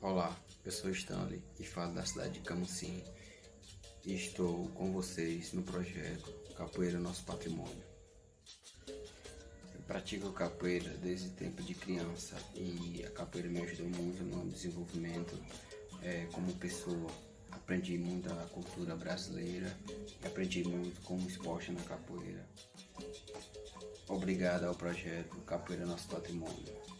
Olá, eu sou Stanley e falo da cidade de Camusim e estou com vocês no projeto Capoeira Nosso Patrimônio. Eu pratico capoeira desde o tempo de criança e a capoeira me ajudou muito no desenvolvimento é, como pessoa. Aprendi muito da cultura brasileira e aprendi muito como esporte na capoeira. Obrigado ao projeto Capoeira Nosso Patrimônio.